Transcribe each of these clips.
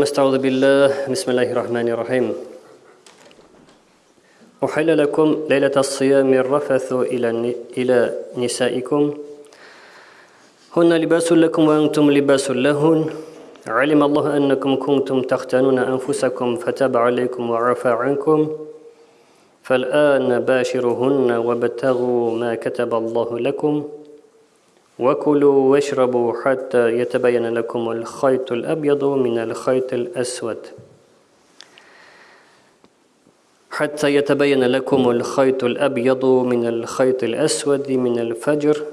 استعوذ بالله بسم الله الرحمن الرحيم. أحل لكم ليلة الصيام الرفث إلى إلى نسائكم. هن لباس لكم وأنتم لباس لهن. علم الله أنكم كنتم تختانون أنفسكم فتاب عليكم وعفى عنكم. فالآن باشرهن وابتغوا ما كتب الله لكم. وكلوا واشربوا حتى يتبين لكم الخيط الأبيض من الخيط الأسود. حتى يتبين لكم الخيط الأبيض من الخيط الأسود من الفجر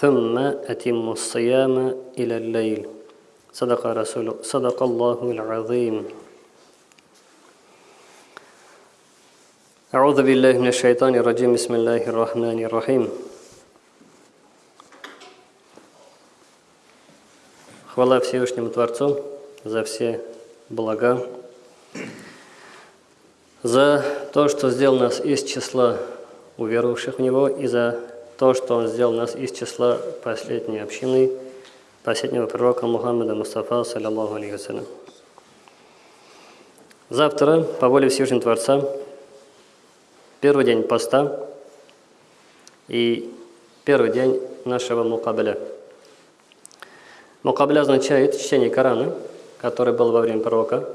ثم أتموا الصيام إلى الليل. صدق رسول صدق الله العظيم. أعوذ بالله من الشيطان الرجيم. بسم الله الرحمن الرحيم. Хвала Всевышнему Творцу за все блага, за то, что сделал нас из числа уверовавших в Него, и за то, что Он сделал нас из числа последней общины, последнего пророка Мухаммада Мустафа, саллиллаху алейхи Завтра, по воле Всевышнего Творца, первый день поста и первый день нашего мукабеля – Мукабля означает чтение Корана, который был во время пророка,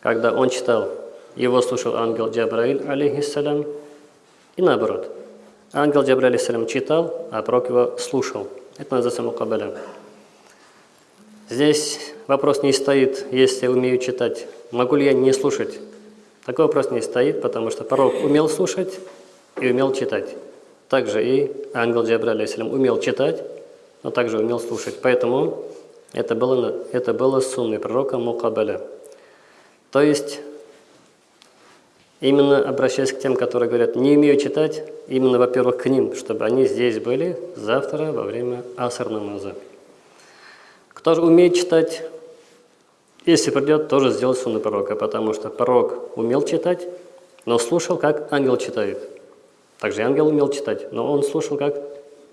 когда он читал, его слушал ангел Джабраиль, алейхиссалям, и наоборот. Ангел Джабраиль, алейхиссалям, читал, а пророк его слушал. Это называется мукабля. Здесь вопрос не стоит, если умею читать, могу ли я не слушать. Такой вопрос не стоит, потому что пророк умел слушать и умел читать. Также и ангел Джабраиль, алейхиссалям, умел читать, но также умел слушать. Поэтому это было, это было сунной пророка Мукабаля. То есть, именно обращаясь к тем, которые говорят, не умею читать, именно, во-первых, к ним, чтобы они здесь были завтра во время асар намаза. Кто же умеет читать, если придет, тоже сделать сунну пророка, потому что пророк умел читать, но слушал, как ангел читает. Также ангел умел читать, но он слушал, как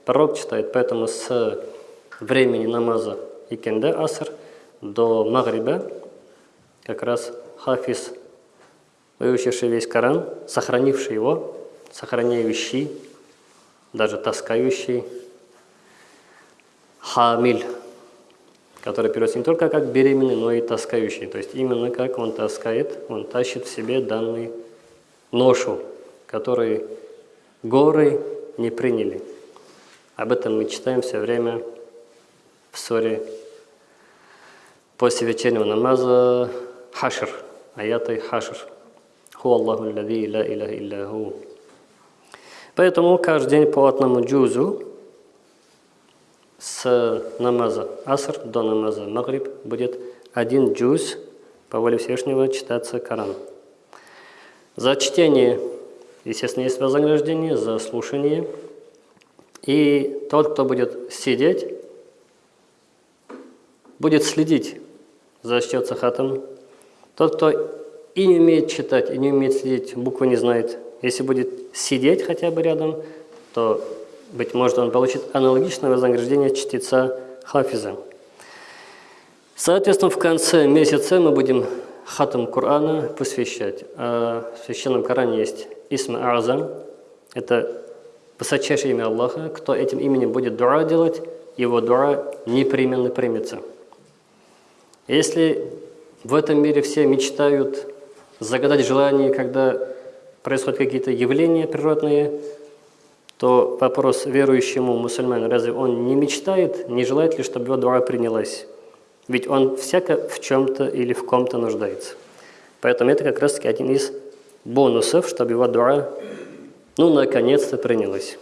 Пророк читает, поэтому с времени намаза икенде аср до магриба как раз хафиз, выучивший весь Коран, сохранивший его, сохраняющий, даже таскающий, хамиль, который переводится не только как беременный, но и таскающий. То есть именно как он таскает, он тащит в себе данный ношу, который горы не приняли. Об этом мы читаем все время в суре после вечернего намаза Хашр, аяты Хашр. Ху Аллаху лади ла иляха илляху. Поэтому каждый день по одному джузу с намаза Аср до намаза Магриб будет один джуз по воле Всевышнего читаться Коран. За чтение, естественно, есть вознаграждение, за слушание – и тот, кто будет сидеть, будет следить за счет сахатом. Тот, кто и не умеет читать, и не умеет следить, буквы не знает, если будет сидеть хотя бы рядом, то, быть может, он получит аналогичное вознаграждение чтеца хафиза. Соответственно, в конце месяца мы будем хатам Корана посвящать. А в Священном Коране есть Исма Азам. Это высочайшее имя Аллаха, кто этим именем будет дуа делать, его дуа непременно примется. Если в этом мире все мечтают загадать желание, когда происходят какие-то явления природные, то вопрос верующему мусульману, разве он не мечтает, не желает ли, чтобы его дуа принялась? Ведь он всяко в чем-то или в ком-то нуждается. Поэтому это как раз таки один из бонусов, чтобы его дуа ну, наконец-то принялось.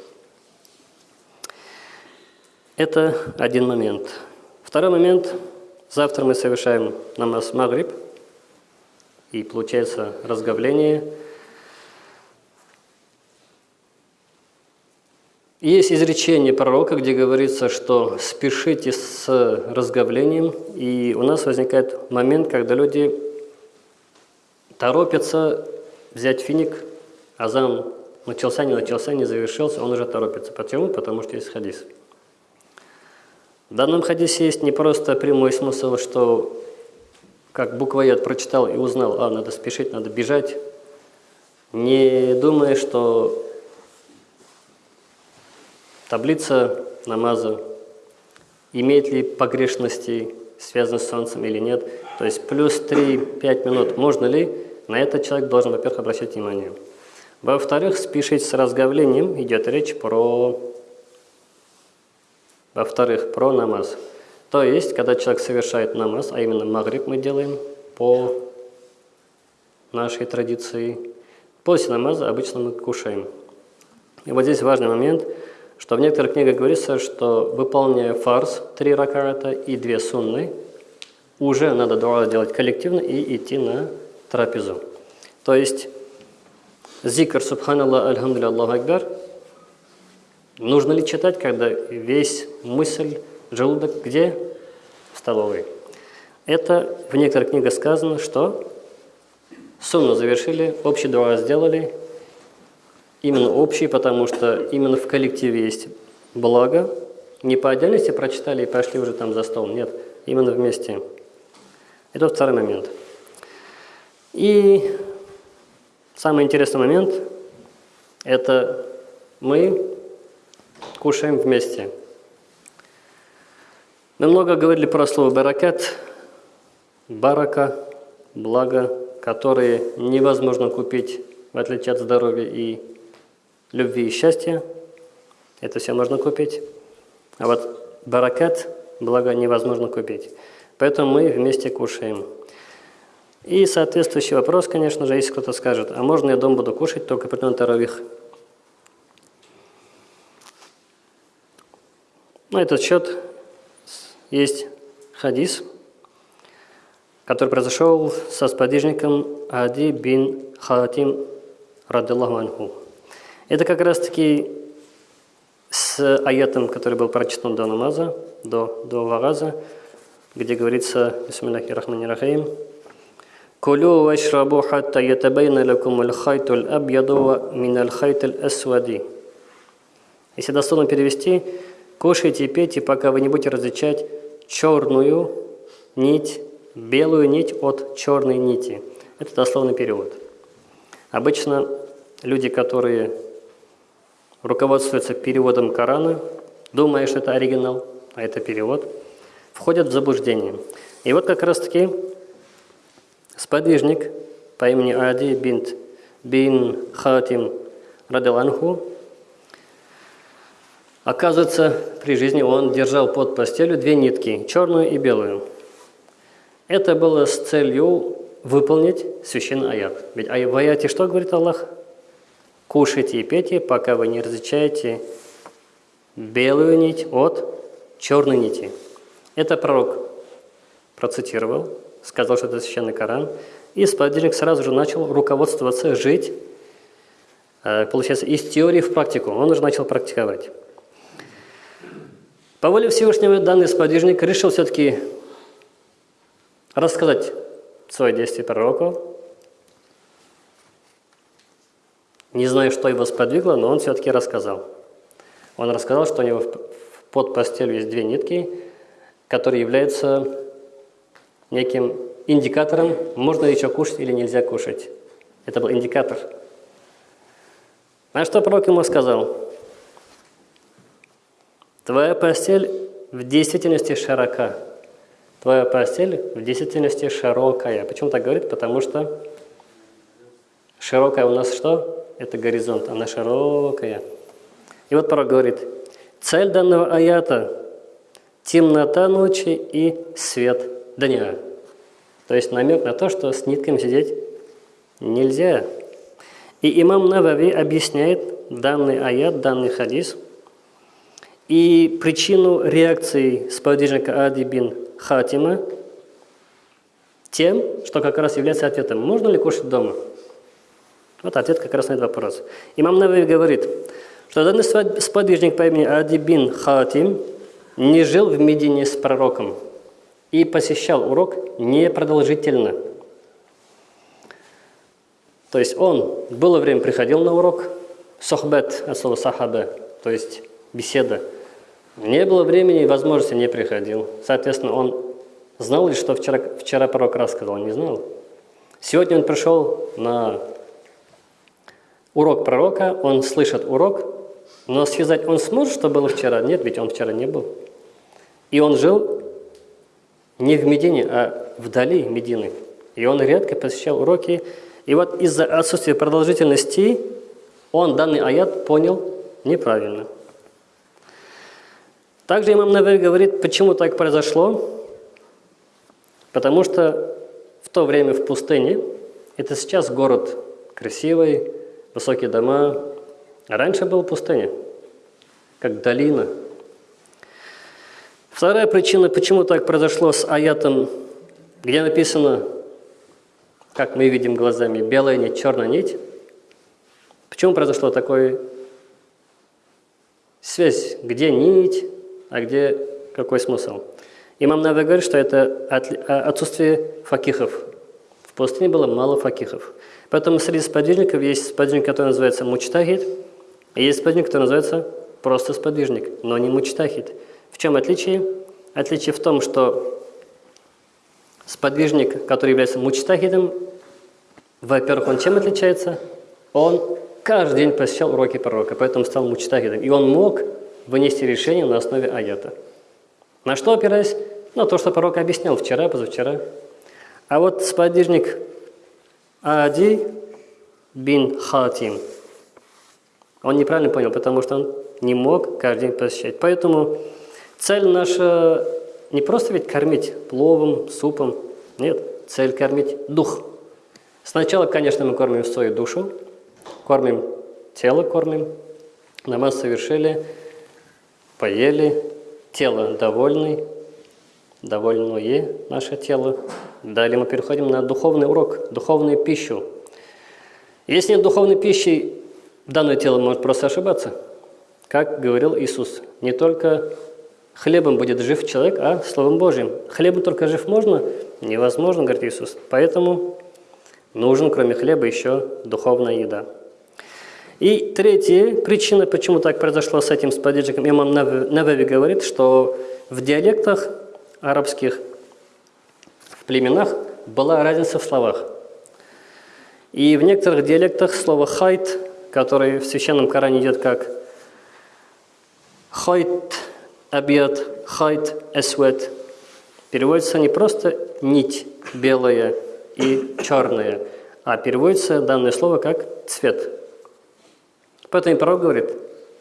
Это один момент. Второй момент. Завтра мы совершаем намаз Магриб. И получается разговление. Есть изречение пророка, где говорится, что спешите с разговлением. И у нас возникает момент, когда люди торопятся взять финик, азан начался, не начался, не завершился, он уже торопится. Почему? Потому что есть хадис. В данном хадисе есть не просто прямой смысл, что как буквоед прочитал и узнал, а, надо спешить, надо бежать, не думая, что таблица намаза имеет ли погрешности, связаны с солнцем или нет. То есть плюс 3-5 минут можно ли, на это человек должен, во-первых, обращать внимание. Во-вторых, спешить с разговлением идет речь про, во-вторых, про намаз. То есть, когда человек совершает намаз, а именно магриб мы делаем по нашей традиции, после намаза обычно мы кушаем. И вот здесь важный момент, что в некоторых книгах говорится, что выполняя фарс, три ракарата и две сунны, уже надо дуа делать коллективно и идти на трапезу. То есть зикр Субханаллах, Альхамдулилля, Аллаху Акбар нужно ли читать, когда весь мысль Желудок где? В столовой. Это в некоторых книгах сказано, что сунну завершили, общий дуа сделали, именно общий, потому что именно в коллективе есть благо. Не по отдельности прочитали и пошли уже там за стол, нет, именно вместе. Это второй момент. И самый интересный момент – это мы кушаем вместе – мы много говорили про слово «баракат», «барака», «благо», которые невозможно купить, в отличие от здоровья и любви и счастья. Это все можно купить. А вот баракат, благо, невозможно купить. Поэтому мы вместе кушаем. И соответствующий вопрос, конечно же, если кто-то скажет, а можно я дом буду кушать только при таравих? На этот счет есть хадис, который произошел со сподвижником Ади бин Хатим رضي الله عنه. Это как раз-таки с аятом, который был прочитан до намаза, до, до вагаза, где говорится «بسم الله الرحمن الرحيم» «كلوا واشربوا حتى يتبين لكم الخيط الأبيض من الخيط الأسود». Если дословно перевести, кушайте и пейте, пока вы не будете различать черную нить, белую нить от черной нити. Это дословный перевод. Обычно люди, которые руководствуются переводом Корана, думая, что это оригинал, а это перевод, входят в заблуждение. И вот как раз-таки сподвижник по имени Ади бинт бин Хатим Радаланху Оказывается, при жизни он держал под постелью две нитки, черную и белую. Это было с целью выполнить священный аят. Ведь в аяте что говорит Аллах? Кушайте и пейте, пока вы не различаете белую нить от черной нити. Это пророк процитировал, сказал, что это священный Коран, и сподвижник сразу же начал руководствоваться, жить, э, получается, из теории в практику. Он уже начал практиковать. По воле Всевышнего данный сподвижник решил все-таки рассказать свое действие пророку. Не знаю, что его сподвигло, но он все-таки рассказал. Он рассказал, что у него под постелью есть две нитки, которые являются неким индикатором, можно еще кушать или нельзя кушать. Это был индикатор. А что пророк ему сказал? Твоя постель в действительности широка. Твоя постель в действительности широкая. Почему так говорит? Потому что широкая у нас что? Это горизонт, она широкая. И вот пророк говорит, цель данного аята – темнота ночи и свет дня. То есть намек на то, что с нитками сидеть нельзя. И имам Навави объясняет данный аят, данный хадис – и причину реакции сподвижника Ади бин Хатима тем, что как раз является ответом. Можно ли кушать дома? Вот ответ как раз на этот вопрос. Имам Навави говорит, что данный сподвижник по имени Ади бин Хатим не жил в Медине с пророком и посещал урок непродолжительно. То есть он было время приходил на урок, сохбет от слова сахаба, то есть беседа, не было времени и возможности не приходил. Соответственно, он Знал ли, что вчера, вчера пророк рассказал? Не знал. Сегодня он пришел на урок пророка, он слышит урок, но связать он сможет, что было вчера? Нет, ведь он вчера не был. И он жил не в Медине, а вдали Медины. И он редко посещал уроки. И вот из-за отсутствия продолжительности он данный аят понял неправильно. Также имам Навер говорит, почему так произошло. Потому что в то время в пустыне, это сейчас город красивый, высокие дома, а раньше была пустыня, как долина. Вторая причина, почему так произошло с аятом, где написано, как мы видим глазами, белая нить, черная нить. Почему произошло такое связь, где нить, а где какой смысл? Имам Нави говорит, что это а, отсутствие факихов. В пустыне было мало факихов. Поэтому среди сподвижников есть сподвижник, который называется мучтахид, и есть сподвижник, который называется просто сподвижник, но не мучтахид. В чем отличие? Отличие в том, что сподвижник, который является мучтахидом, во-первых, он чем отличается? Он каждый день посещал уроки пророка, поэтому стал мучтахидом. И он мог вынести решение на основе аята. На что опираясь? На то, что пророк объяснял вчера, позавчера. А вот сподвижник Ади бин Хатим, он неправильно понял, потому что он не мог каждый день посещать. Поэтому цель наша не просто ведь кормить пловом, супом. Нет, цель кормить дух. Сначала, конечно, мы кормим свою душу, кормим тело, кормим. Намаз совершили, поели, тело довольный, довольное наше тело. Далее мы переходим на духовный урок, духовную пищу. Если нет духовной пищи, данное тело может просто ошибаться. Как говорил Иисус, не только хлебом будет жив человек, а Словом Божьим. Хлебом только жив можно? Невозможно, говорит Иисус. Поэтому нужен, кроме хлеба, еще духовная еда. И третья причина, почему так произошло с этим сподвижником, имам Навеви говорит, что в диалектах арабских, в племенах была разница в словах. И в некоторых диалектах слово «خيط», которое в Священном Коране идет как «خيط أبيض», «خيط أسود», переводится не просто «нить белая» и «черная», а переводится данное слово как «цвет». Поэтому пророк говорит,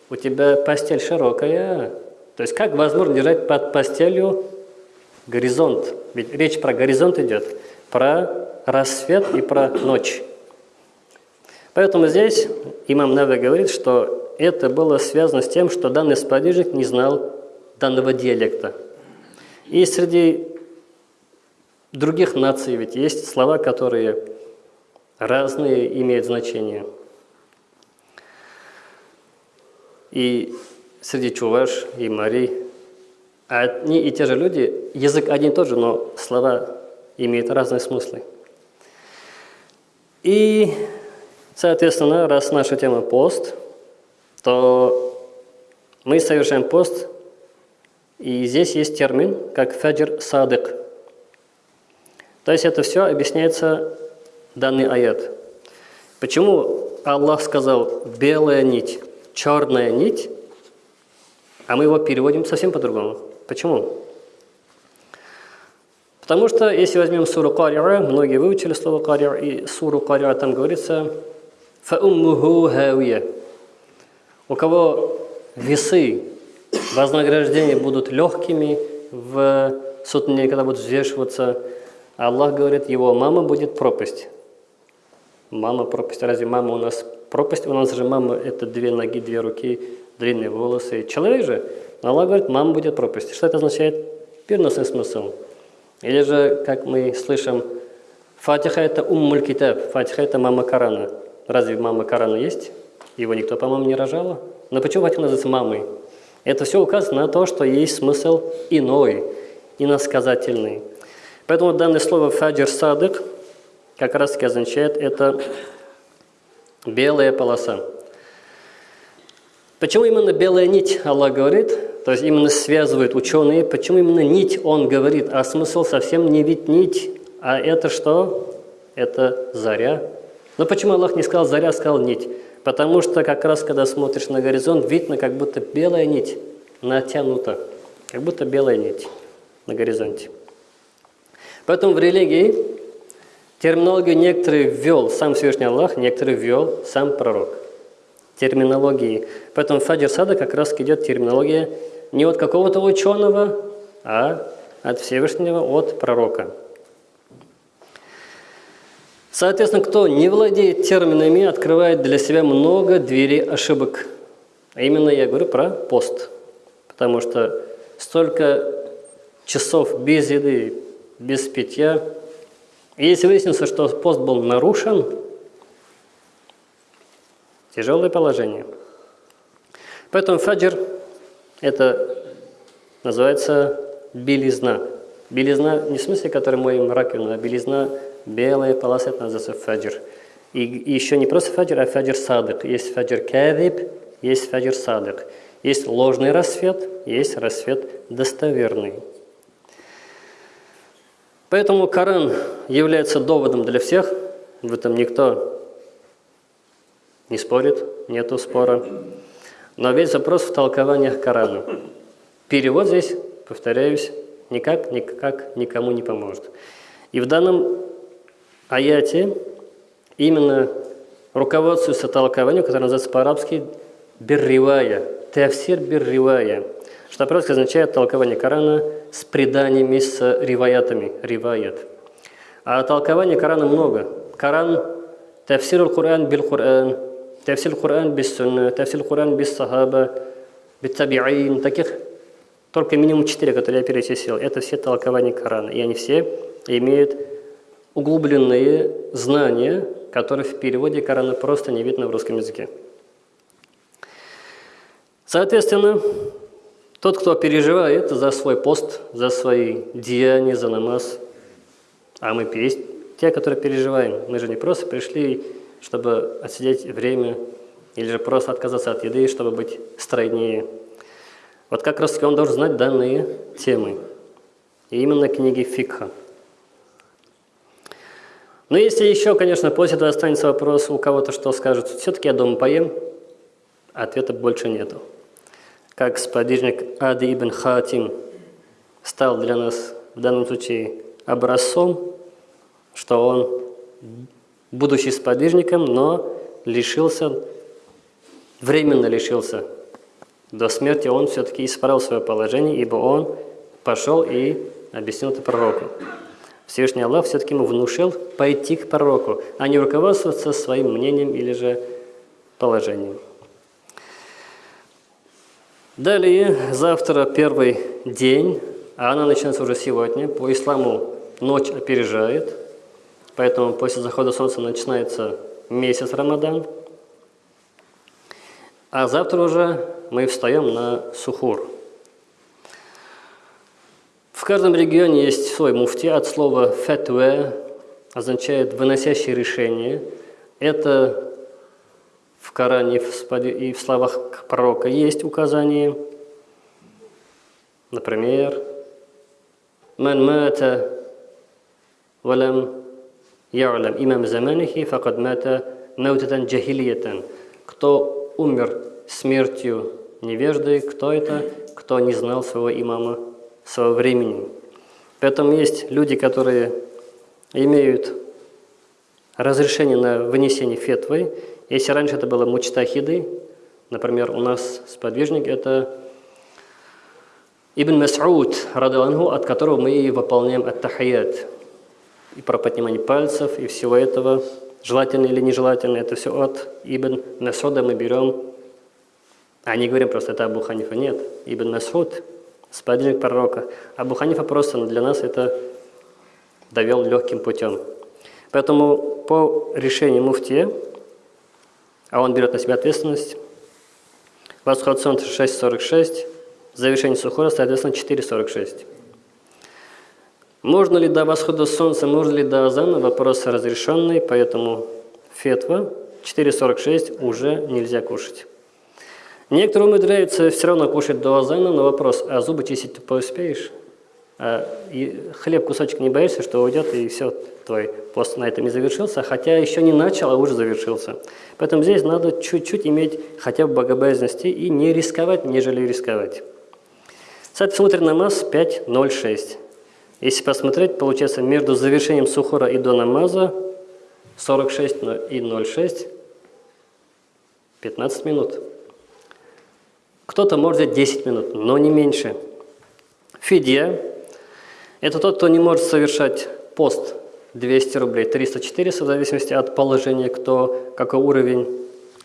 у тебя постель широкая. То есть как возможно держать под постелью горизонт? Ведь речь про горизонт идет, про рассвет и про ночь. Поэтому здесь имам Нави говорит, что это было связано с тем, что данный сподвижник не знал данного диалекта. И среди других наций ведь есть слова, которые разные имеют значение. И среди чуваш и марий одни и те же люди, язык один и тот же, но слова имеют разные смыслы. И, соответственно, раз наша тема пост, то мы совершаем пост, и здесь есть термин, как фаджр садык. То есть это все объясняется данный аят. Почему Аллах сказал «белая нить», «черная нить», а мы его переводим совсем по-другому? Почему? Потому что, если возьмем суру Кариа, многие выучили слово Кариа, и суру Кариа там говорится «фауммуху хавия». У кого весы вознаграждения будут легкими в сутне, когда будут взвешиваться, Аллах говорит, его мама будет пропасть. Мама пропасть. Разве мама у нас пропасть? У нас же мама – это две ноги, две руки, длинные волосы. Человек же, Аллах говорит, мама будет пропасть. Что это означает? Переносный смысл. Или же, как мы слышим, Фатиха – это уммуль китаб, Фатиха – это мама Корана. Разве мама Корана есть? Его никто, по-моему, не рожала. Но почему Фатиха называется мамой? Это все указывает на то, что есть смысл иной, иносказательный. Поэтому данное слово «фаджир садык» как раз таки означает это белая полоса. Почему именно белая нить, Аллах говорит? То есть именно связывают ученые, почему именно нить он говорит, а смысл совсем не ведь нить, а это что? Это заря. Но почему Аллах не сказал заря, сказал нить? Потому что как раз, когда смотришь на горизонт, видно, как будто белая нить натянута, как будто белая нить на горизонте. Поэтому в религии терминологию некоторые ввел сам Всевышний Аллах, некоторые ввел сам пророк. Терминологии. Поэтому в Сада как раз идет терминология не от какого-то ученого, а от Всевышнего, от пророка. Соответственно, кто не владеет терминами, открывает для себя много дверей ошибок. А именно я говорю про пост. Потому что столько часов без еды, без питья. Если выяснится, что пост был нарушен, тяжелое положение. Поэтому фаджр – это называется белизна. Белизна не в смысле, который моем раковину, а белизна белая полоса, это называется фаджр. И, и еще не просто фаджр, а фаджр садык. Есть фаджр кадиб, есть фаджр садык. Есть ложный рассвет, есть рассвет достоверный. Поэтому Коран является доводом для всех, в этом никто не спорит, нету спора. Но весь запрос в толкованиях Корана. Перевод здесь, повторяюсь, никак, никак никому не поможет. И в данном аяте именно руководствуется толкованием, которое называется по-арабски «бирривая», «тафсир бирривая», что по-арабски означает толкование Корана с преданиями, с риваятами, риваят. А толкования Корана много. Коран – تفسير القرآن بالقرآن, تفسير القرآن بالسنة, تفسير القرآن بالصحابة, بالتابعين, таких только минимум четыре, которые я перечислил. Это все толкования Корана. И они все имеют углубленные знания, которые в переводе Корана просто не видно в русском языке. Соответственно, тот, кто переживает за свой пост, за свои деяния, за намаз, а мы есть те, которые переживаем. Мы же не просто пришли, чтобы отсидеть время, или же просто отказаться от еды, чтобы быть стройнее. Вот как раз он должен знать данные темы. И именно книги фикха. Но если еще, конечно, после этого останется вопрос, у кого-то что скажут, все-таки я дома поем, ответа больше нету. Как сподвижник Ади ибн Хатим стал для нас в данном случае образцом, что он, будучи сподвижником, но лишился, временно лишился. До смерти он все-таки исправил свое положение, ибо он пошел и объяснил это пророку. Всевышний Аллах все-таки ему внушил пойти к пророку, а не руководствоваться своим мнением или же положением. Далее, завтра первый день, а она начинается уже сегодня. По исламу ночь опережает, поэтому после захода солнца начинается месяц Рамадан. А завтра уже мы встаем на сухур – в каждом регионе есть свой муфти, от слова «фатуэ» означает «выносящее решение». Это в Коране и в словах пророка есть указание. Например, «Ман мата валам я'лам имам заманихи факад мата маутатан джахилиятан». Кто умер смертью невежды, кто это? Кто не знал своего имама своего времени. Поэтому есть люди, которые имеют разрешение на вынесение фетвы. Если раньше это было мучтахиды, например, у нас сподвижник – это Ибн Мас'уд, радалангу, от которого мы и выполняем ат-тахаят. И про поднимание пальцев, и всего этого, желательно или нежелательно, это все от Ибн Масуда мы берем, а не говорим просто, это Абу Ханифа. Нет, Ибн Масуд – сподвижник пророка. Абу Ханифа просто для нас это довел легким путем. Поэтому по решению муфтия, а он берет на себя ответственность, восход солнца 6.46, завершение сухора, соответственно, 4.46. Можно ли до восхода солнца, можно ли до азана, вопрос разрешенный, поэтому фетва 4.46 уже нельзя кушать. Некоторые умудряются все равно кушать до азана, но вопрос, а зубы чистить ты успеешь? А и хлеб кусочек не боишься, что уйдет, и все, твой пост на этом не завершился, хотя еще не начал, а уже завершился. Поэтому здесь надо чуть-чуть иметь хотя бы богобоязненности и не рисковать, нежели рисковать. Соответственно, утренний намаз 5.06. Если посмотреть, получается между завершением сухора и до намаза 46 и 0,6 15 минут. Кто-то может взять 10 минут, но не меньше. Фидия – это тот, кто не может совершать пост 200 рублей, 300-400, в зависимости от положения, кто, какой уровень,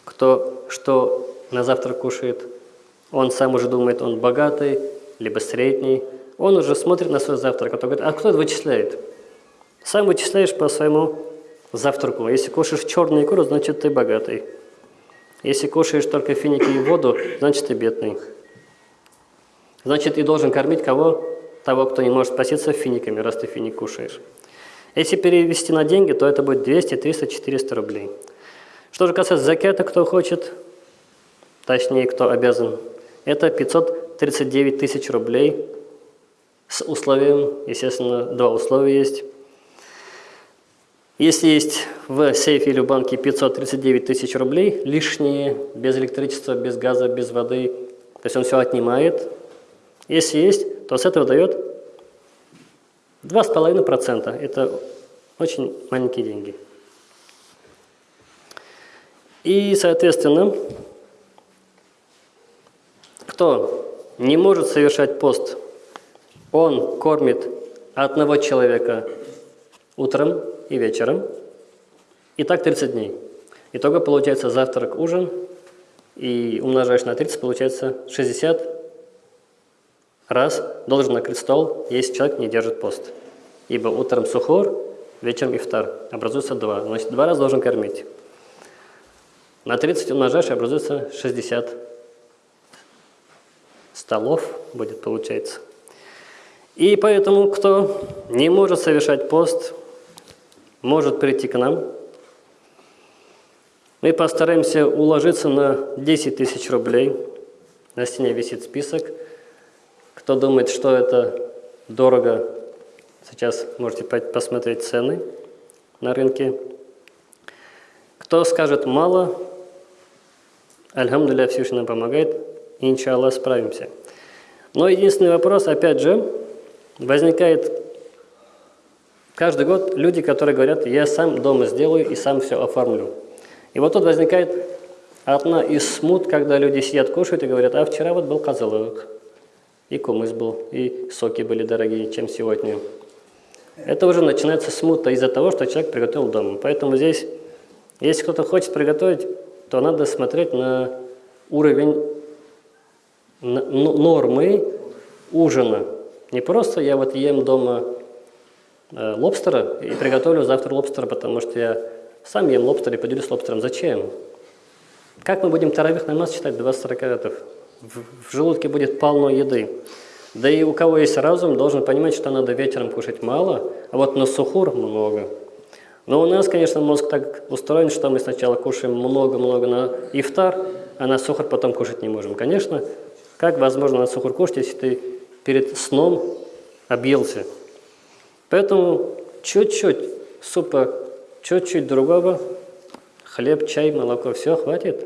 кто что на завтра кушает. Он сам уже думает, он богатый, либо средний. Он уже смотрит на свой завтрак, а говорит, а кто это вычисляет? Сам вычисляешь по своему завтраку. Если кушаешь черную икру, значит ты богатый. Если кушаешь только финики и воду, значит ты бедный. Значит, ты должен кормить кого? Того, кто не может спаситься финиками, раз ты финик кушаешь. Если перевести на деньги, то это будет 200, 300, 400 рублей. Что же касается закята, кто хочет, точнее, кто обязан, это 539 тысяч рублей с условием, естественно, два условия есть. Если есть в сейфе или в банке 539 тысяч рублей лишние, без электричества, без газа, без воды, то есть он все отнимает. Если есть, то с этого дает 2,5%. Это очень маленькие деньги. И, соответственно, кто не может совершать пост, он кормит одного человека утром и вечером, и так 30 дней. Итого получается завтрак, ужин, и умножаешь на 30, получается 60 раз должен накрыть стол, если человек не держит пост. Ибо утром сухор, вечером ифтар. Образуется два. Значит, два раза должен кормить. На 30 умножаешь, образуется 60 столов будет, получается. И поэтому, кто не может совершать пост, может прийти к нам. Мы постараемся уложиться на 10 тысяч рублей. На стене висит список – кто думает, что это дорого, сейчас можете посмотреть цены на рынке. Кто скажет мало, Альхамдулилля Всевышний нам помогает, иншаллах справимся. Но единственный вопрос, опять же, возникает каждый год люди, которые говорят, я сам дома сделаю и сам все оформлю. И вот тут возникает одна из смут, когда люди сидят, кушают и говорят, а вчера вот был козелок, и кумыс был, и соки были дорогие, чем сегодня. Это уже начинается смута из-за того, что человек приготовил дома. Поэтому здесь, если кто-то хочет приготовить, то надо смотреть на уровень нормы ужина. Не просто я вот ем дома э, лобстера и приготовлю завтра лобстера, потому что я сам ем лобстер и поделюсь лобстером. Зачем? Как мы будем таравих намаз читать 20 ракатов? В желудке будет полно еды. Да и у кого есть разум, должен понимать, что надо вечером кушать мало, а вот на сухур много. Но у нас, конечно, мозг так устроен, что мы сначала кушаем много-много на ифтар, а на сухур потом кушать не можем. Конечно, как возможно на сухур кушать, если ты перед сном объелся? Поэтому чуть-чуть супа, чуть-чуть другого, хлеб, чай, молоко, все, хватит.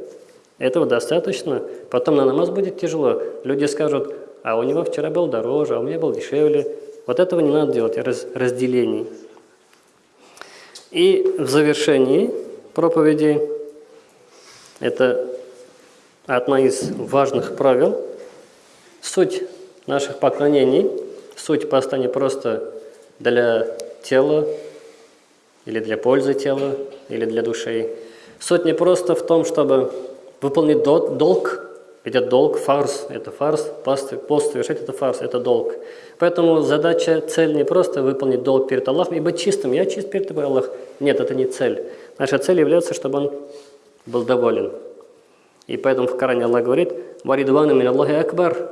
Этого достаточно. Потом на намаз будет тяжело. Люди скажут, а у него вчера был дороже, а у меня был дешевле. Вот этого не надо делать, раз, разделений. И в завершении проповеди, это одна из важных правил, суть наших поклонений, суть поста не просто для тела, или для пользы тела, или для души. Суть не просто в том, чтобы выполнить долг, это долг, фарс, это фарс, пост, пост совершать это фарс, это долг. Поэтому задача, цель не просто выполнить долг перед Аллахом и быть чистым. Я чист перед тобой, Аллах. Нет, это не цель. Наша цель является, чтобы он был доволен. И поэтому в Коране Аллах говорит, «Варидвану мин Аллахи акбар».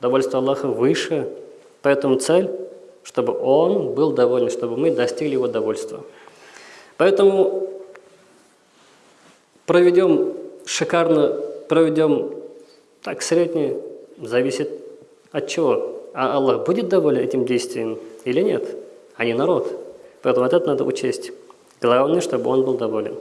Довольство Аллаха выше. Поэтому цель, чтобы он был доволен, чтобы мы достигли его довольства. Поэтому проведем шикарно проведем Так, средний зависит от чего? А Аллах будет доволен этим действием или нет? А не народ. Поэтому вот это надо учесть. Главное, чтобы он был доволен.